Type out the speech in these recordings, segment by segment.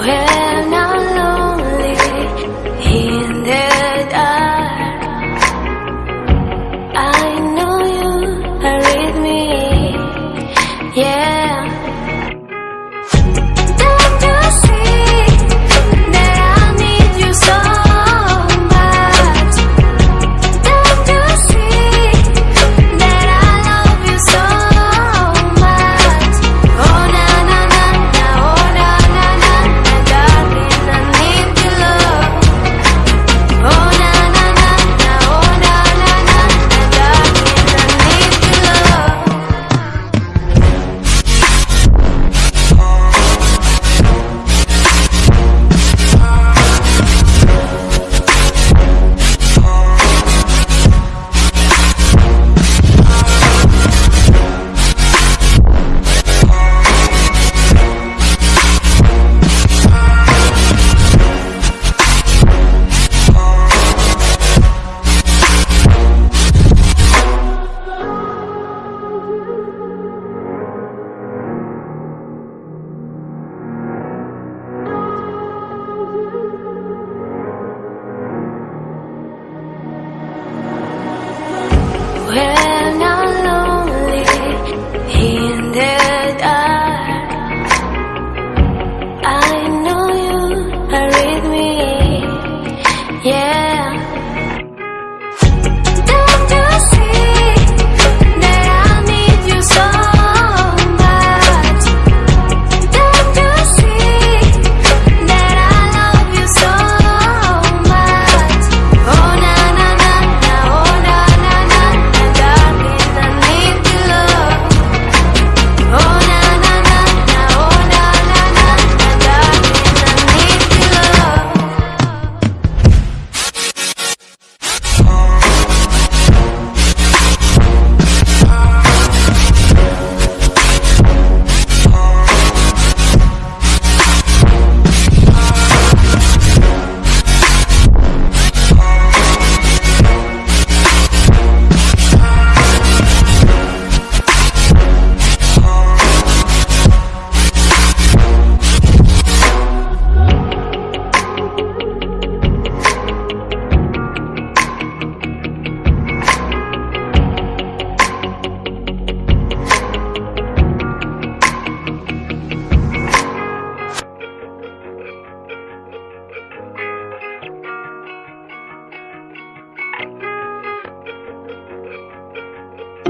where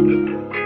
Música